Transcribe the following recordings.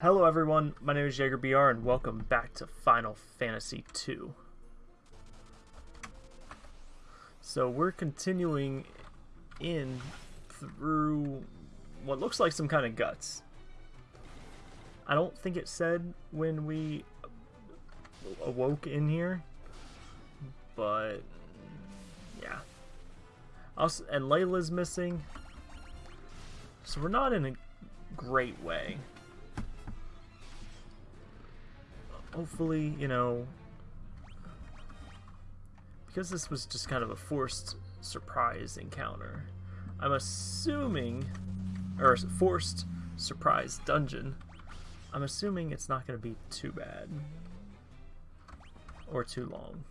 Hello everyone, my name is JagerBR and welcome back to Final Fantasy II. So we're continuing in through what looks like some kind of guts. I don't think it said when we awoke in here, but yeah. Also, and Leila's missing, so we're not in a great way. Hopefully, you know, because this was just kind of a forced surprise encounter, I'm assuming, or forced surprise dungeon, I'm assuming it's not going to be too bad or too long.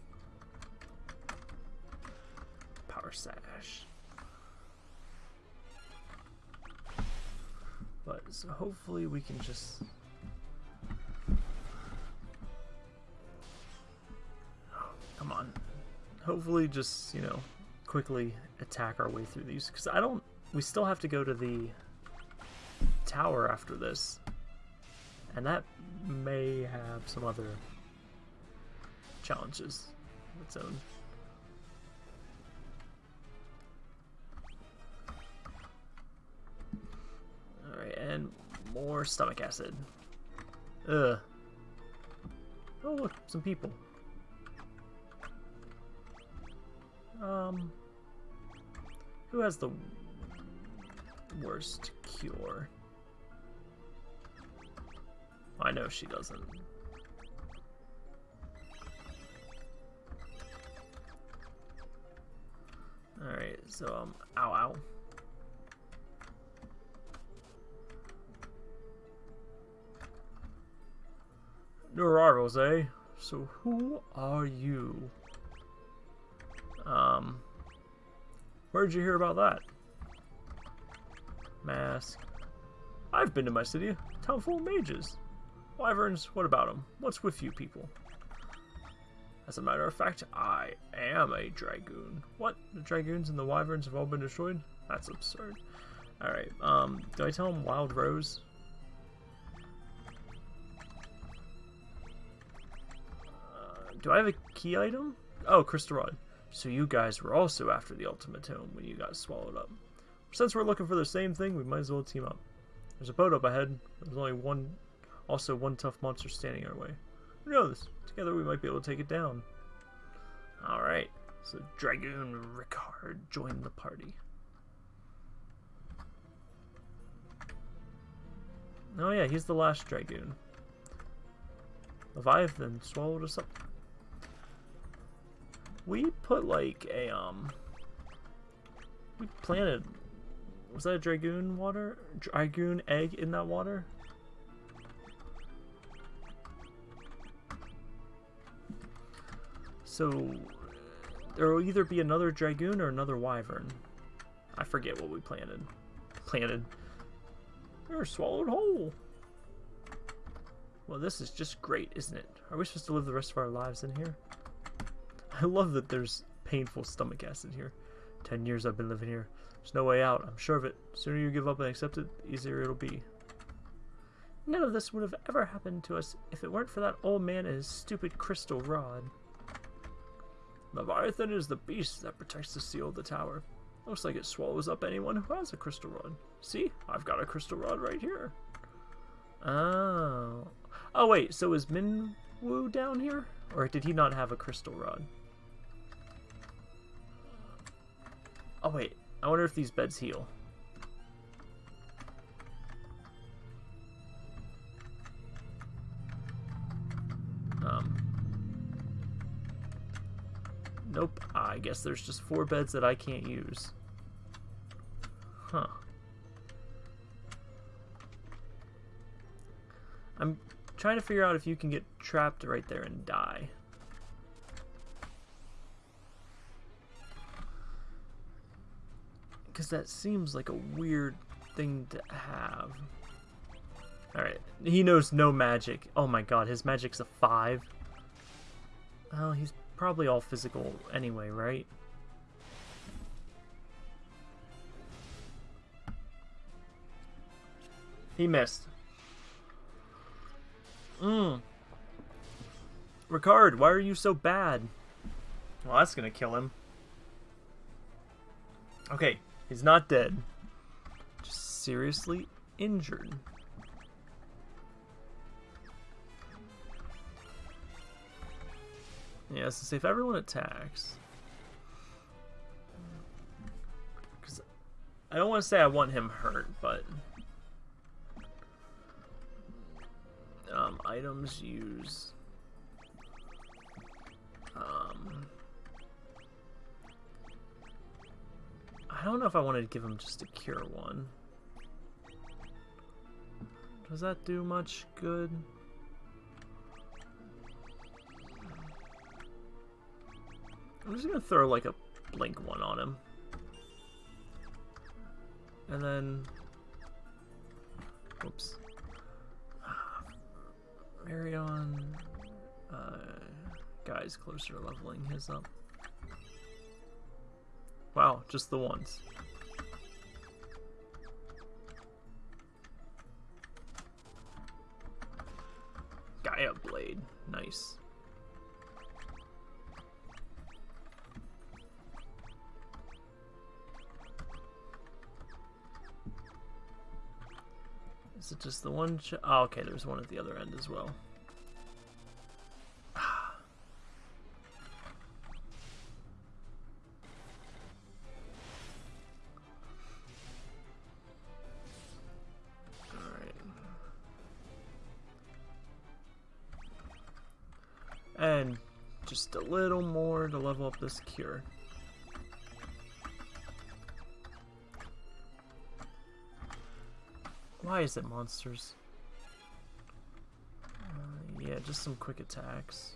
Power sash. But so hopefully we can just Come on. Hopefully just, you know, quickly attack our way through these. Because I don't... We still have to go to the tower after this. And that may have some other challenges of its own. Alright, and more stomach acid. Ugh. Oh, look, some people. Um, who has the worst cure? I know she doesn't. Alright, so, um, ow, ow. New eh? So who are you? Um, where'd you hear about that? Mask. I've been to my city, town full of mages. Wyverns, what about them? What's with you people? As a matter of fact, I am a dragoon. What? The dragoons and the wyverns have all been destroyed? That's absurd. Alright, um, do I tell him Wild Rose? Uh, do I have a key item? Oh, Crystal Rod. So you guys were also after the Ultimate Tome when you got swallowed up. Since we're looking for the same thing, we might as well team up. There's a boat up ahead. There's only one, also one tough monster standing our way. Who knows? Together we might be able to take it down. Alright, so Dragoon Ricard joined the party. Oh yeah, he's the last Dragoon. Leviathan swallowed us up we put like a, um, we planted, was that a Dragoon water? Dragoon egg in that water? So, there will either be another Dragoon or another Wyvern. I forget what we planted. Planted. They're swallowed whole. Well, this is just great, isn't it? Are we supposed to live the rest of our lives in here? I love that there's painful stomach acid here. Ten years I've been living here. There's no way out, I'm sure of it. The sooner you give up and accept it, the easier it'll be. None of this would have ever happened to us if it weren't for that old man and his stupid crystal rod. Leviathan is the beast that protects the seal of the tower. Looks like it swallows up anyone who has a crystal rod. See? I've got a crystal rod right here. Oh. Oh wait, so is Minwu down here? Or did he not have a crystal rod? Oh wait, I wonder if these beds heal. Um, nope, I guess there's just four beds that I can't use. Huh. I'm trying to figure out if you can get trapped right there and die. Because that seems like a weird thing to have. Alright, he knows no magic. Oh my god, his magic's a 5. Well, he's probably all physical anyway, right? He missed. Mmm. Ricard, why are you so bad? Well, that's gonna kill him. Okay, he's not dead. Just seriously injured. Yeah, so if everyone attacks... Because I don't want to say I want him hurt, but... Um, items use... I don't know if I wanted to give him just a cure one. Does that do much good? I'm just gonna throw like a blink one on him. And then... Whoops. Marion... Uh, guy's closer to leveling his up. Wow, just the ones. Gaia Blade. Nice. Is it just the one? oh, okay, there's one at the other end as well. Just a little more to level up this cure. Why is it monsters? Uh, yeah, just some quick attacks.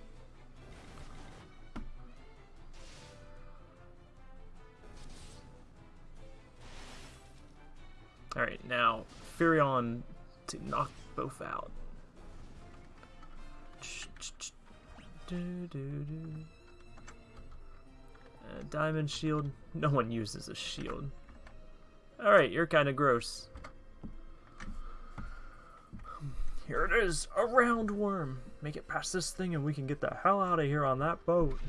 Alright, now, Firion to knock both out. Uh, diamond shield. No one uses a shield. Alright, you're kind of gross. Here it is, a roundworm. Make it past this thing and we can get the hell out of here on that boat.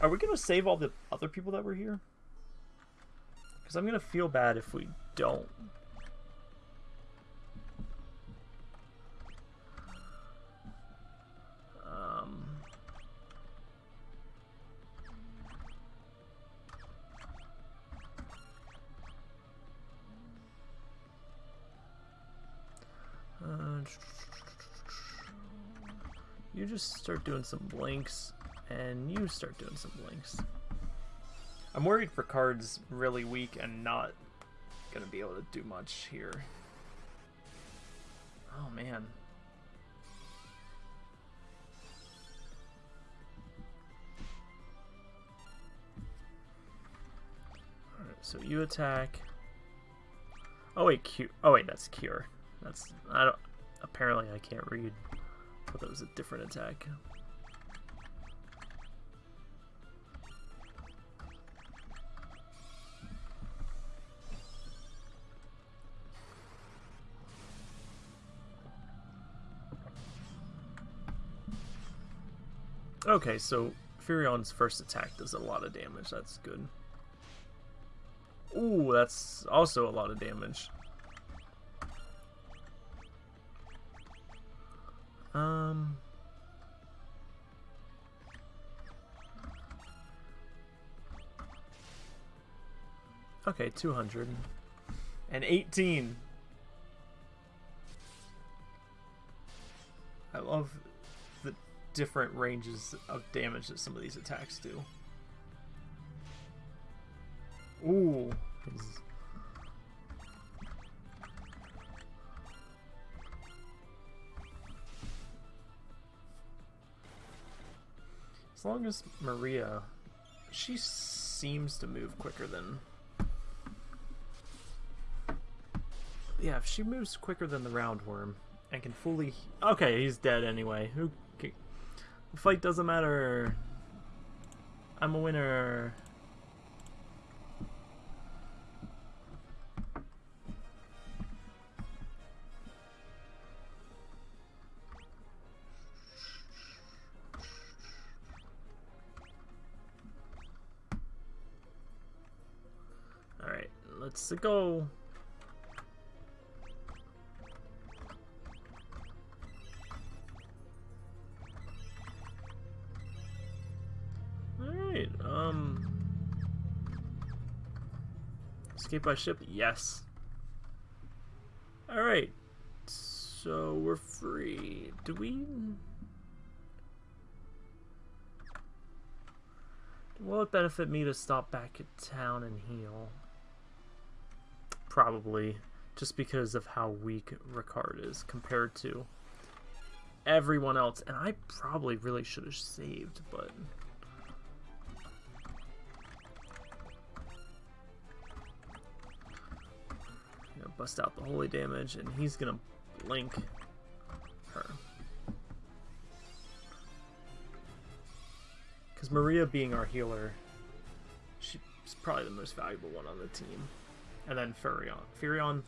Are we going to save all the other people that were here? Because I'm going to feel bad if we don't. Start doing some blinks, and you start doing some blinks. I'm worried for cards really weak and not gonna be able to do much here. Oh man. Alright, so you attack. Oh wait, Q. Oh wait, that's cure. That's I don't. Apparently, I can't read. But that was a different attack. Okay, so Firion's first attack does a lot of damage. That's good. Ooh, that's also a lot of damage. Um... Okay, 200. And 18. I love the different ranges of damage that some of these attacks do. Ooh. As long as Maria, she seems to move quicker than... Yeah, if she moves quicker than the roundworm and can fully... Okay, he's dead anyway. Who? The fight doesn't matter. I'm a winner. Let's go. Alright, um... Escape by ship? Yes. Alright, so we're free. Do we... Will it benefit me to stop back at town and heal? Probably, just because of how weak Ricard is compared to everyone else. And I probably really should have saved, but... Gonna bust out the holy damage, and he's gonna blink her. Because Maria being our healer, she's probably the most valuable one on the team. And then Firion. Firion.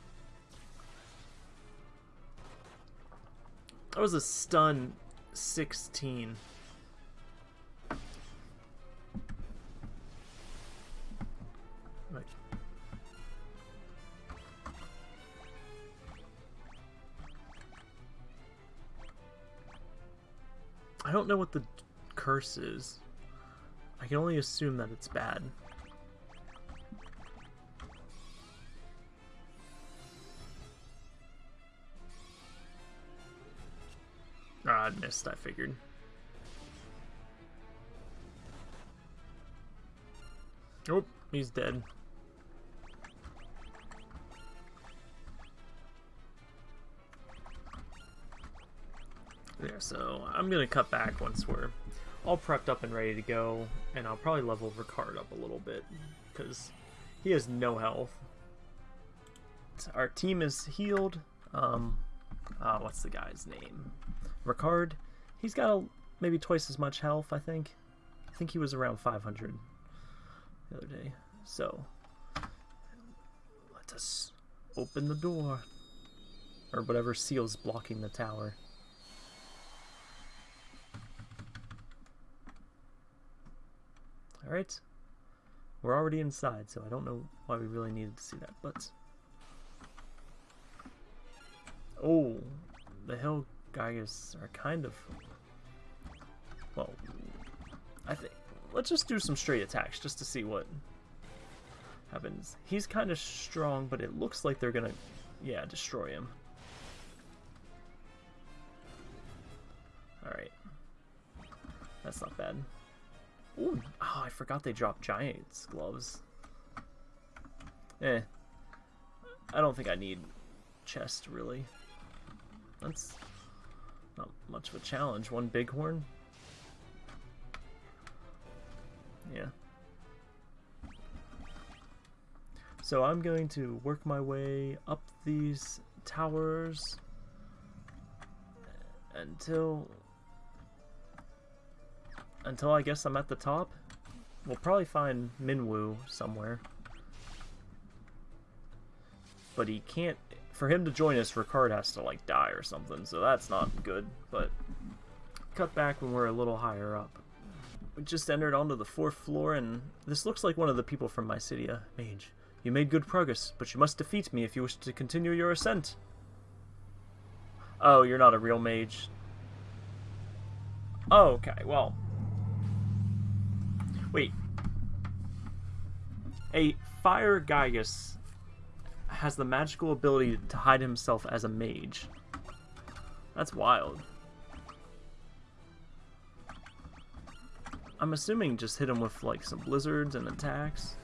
That was a stun 16. Right. I don't know what the curse is. I can only assume that it's bad. I missed, I figured. Oh, he's dead. Yeah, so I'm gonna cut back once we're all prepped up and ready to go, and I'll probably level Ricard up a little bit, because he has no health. Our team is healed. Um, uh, what's the guy's name? Ricard. He's got a, maybe twice as much health, I think. I think he was around 500 the other day. So, let us open the door. Or whatever seal's blocking the tower. Alright. We're already inside, so I don't know why we really needed to see that, but... Oh, the Hill Gigas are kind of... Well, I think... Let's just do some straight attacks, just to see what happens. He's kind of strong, but it looks like they're gonna, yeah, destroy him. Alright. That's not bad. Ooh, oh, I forgot they dropped Giant's gloves. Eh. I don't think I need chest, really. That's not much of a challenge. One bighorn? Yeah. So I'm going to work my way up these towers until until I guess I'm at the top. We'll probably find Minwu somewhere. But he can't... For him to join us, Ricard has to, like, die or something, so that's not good. But cut back when we're a little higher up. We just entered onto the fourth floor, and this looks like one of the people from Mysidia. Uh, mage, you made good progress, but you must defeat me if you wish to continue your ascent. Oh, you're not a real mage. Oh, okay, well, Wait. A Fire Gigas has the magical ability to hide himself as a mage. That's wild. I'm assuming just hit him with like some blizzards and attacks.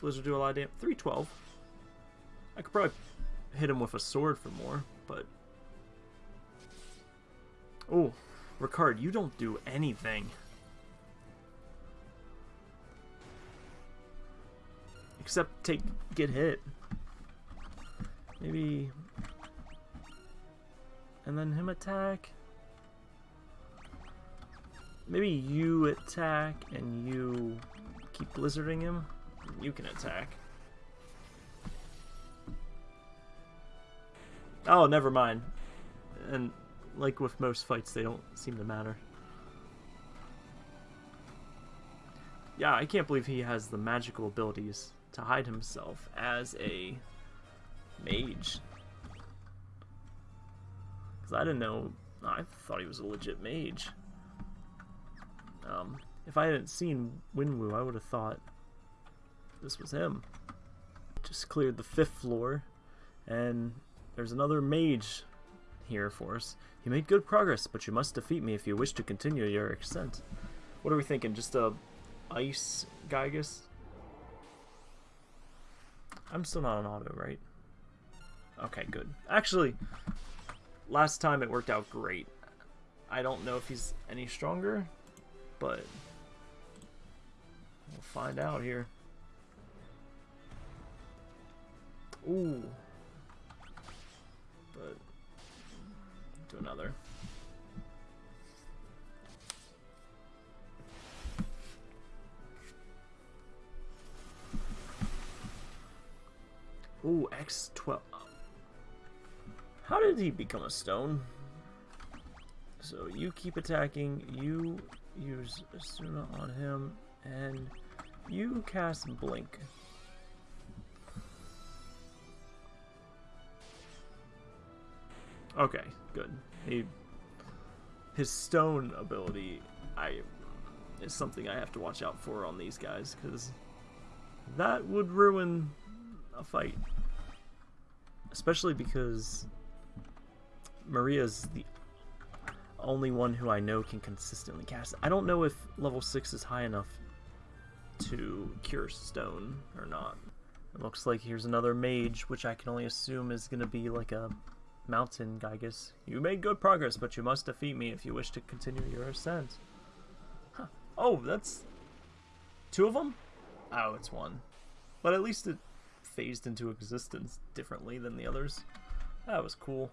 Blizzard do a lot of damage. 312. I could probably hit him with a sword for more, but... Oh, Ricard, you don't do anything. Except take get hit. Maybe and then him attack. Maybe you attack and you keep blizzarding him. You can attack. Oh, never mind. And like with most fights, they don't seem to matter. Yeah, I can't believe he has the magical abilities to hide himself as a mage. Because I didn't know, I thought he was a legit mage. Um, if I hadn't seen Minwu, I would have thought this was him. Just cleared the fifth floor, and there's another mage here for us. You made good progress, but you must defeat me if you wish to continue your ascent. What are we thinking? Just a ice Gigas? I'm still not on auto, right? Okay, good. Actually, last time it worked out great. I don't know if he's any stronger, but we'll find out here. Ooh. But do another. Ooh, X12. How did he become a stone? So you keep attacking, you use Esuna on him, and you cast Blink. Okay, good. He, his stone ability, I is something I have to watch out for on these guys because that would ruin a fight, especially because Maria's the only one who I know can consistently cast. I don't know if level six is high enough to cure stone or not. It looks like here's another mage, which I can only assume is going to be like a mountain Gigas. You made good progress, but you must defeat me if you wish to continue your ascent. Huh. Oh, that's two of them? Oh, it's one. But at least it phased into existence differently than the others. That was cool.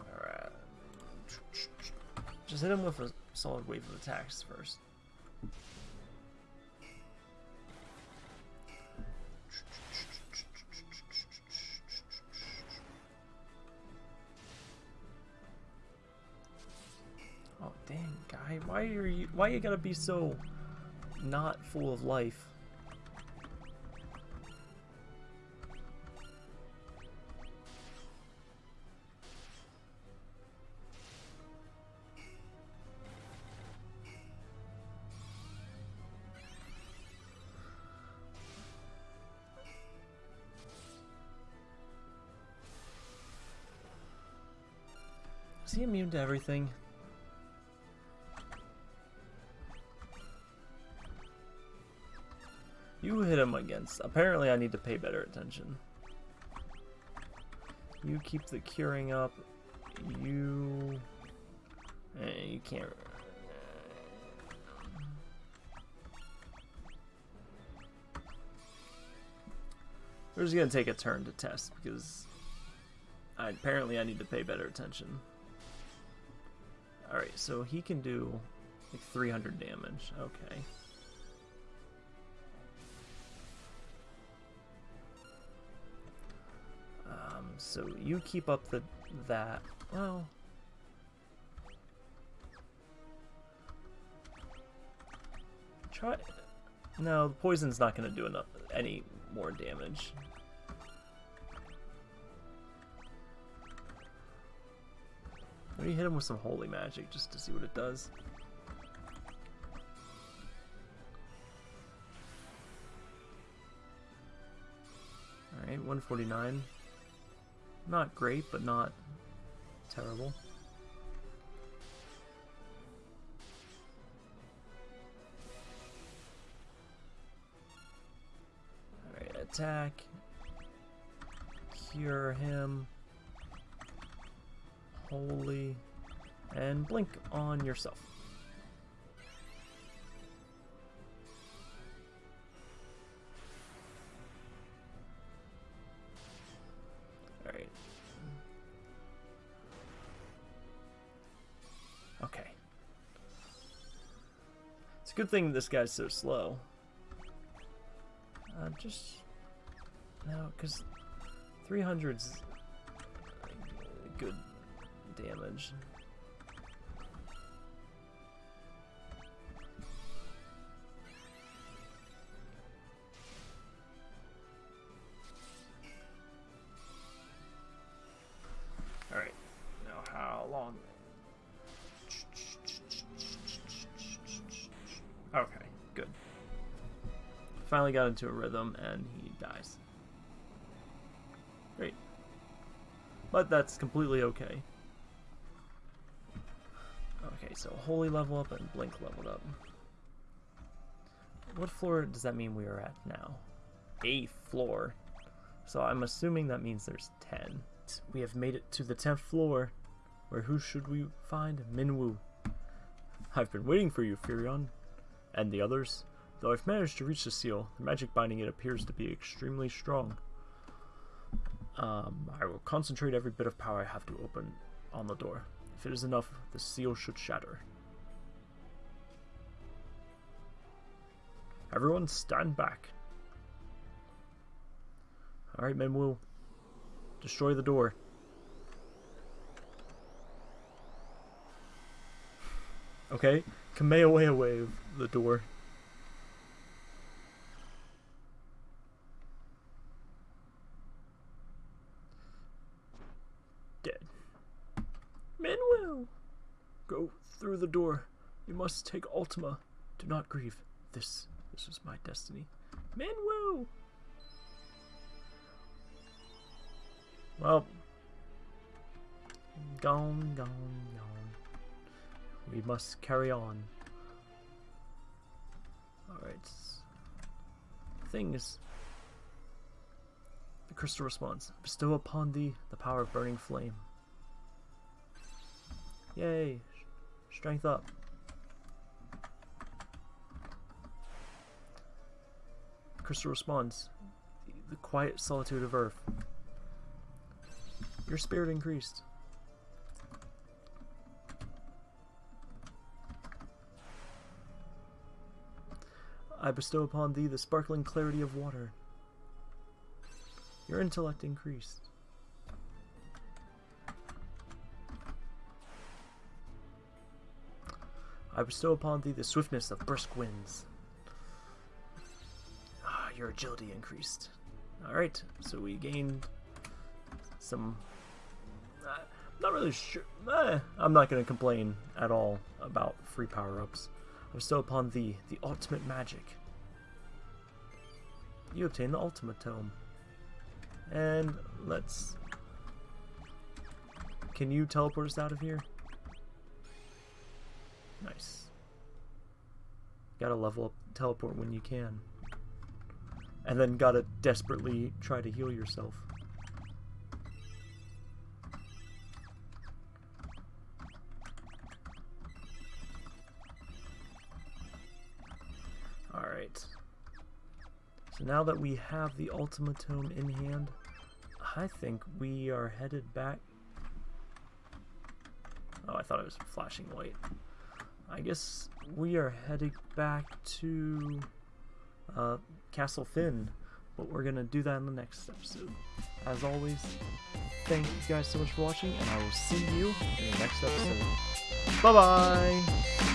Alright. Just hit him with a solid wave of attacks first. Oh dang, guy, why are you why you gotta be so not full of life? Is he immune to everything? You hit him against. Apparently I need to pay better attention. You keep the curing up. You... Eh, you can't... We're just gonna take a turn to test because I, apparently I need to pay better attention. Alright, so he can do like 300 damage. Okay. So you keep up the that. Well. Try. No, the poison's not going to do enough any more damage. Maybe hit him with some holy magic just to see what it does. Alright, 149. Not great, but not terrible. Alright, attack. Cure him. Holy. And blink on yourself. A good thing this guy's so slow. Uh, just... No, because 300's good damage. Got into a rhythm and he dies. Great. But that's completely okay. Okay, so Holy level up and Blink leveled up. What floor does that mean we are at now? Eighth floor. So I'm assuming that means there's 10. We have made it to the 10th floor, where who should we find? Minwu. I've been waiting for you, Firion. And the others? Though I've managed to reach the seal, the magic binding it appears to be extremely strong. Um, I will concentrate every bit of power I have to open on the door. If it is enough, the seal should shatter. Everyone stand back. Alright, Minwu. Destroy the door. Okay, Kamehameha wave the door. Dead. Minwu! Go through the door. You must take Ultima. Do not grieve. This, this is my destiny. Minwu! Well, gone, gone, gone. We must carry on. Alright. Thing is, the crystal responds, Bestow upon thee the power of burning flame. Yay! Strength up. Crystal responds. The quiet solitude of earth. Your spirit increased. I bestow upon thee the sparkling clarity of water. Your intellect increased. I bestow upon thee the swiftness of brisk winds. Ah, your agility increased. Alright, so we gained some not really sure. Eh, I'm not going to complain at all about free power-ups. I bestow upon thee the ultimate magic. You obtain the ultimate tome. And let's... Can you teleport us out of here? Nice. Gotta level up teleport when you can. And then gotta desperately try to heal yourself. Alright. So now that we have the ultimatum in hand, I think we are headed back... Oh, I thought it was flashing white. I guess we are heading back to uh, Castle Fynn, but we're going to do that in the next episode. As always, thank you guys so much for watching, and I will see you in the next episode. Bye-bye!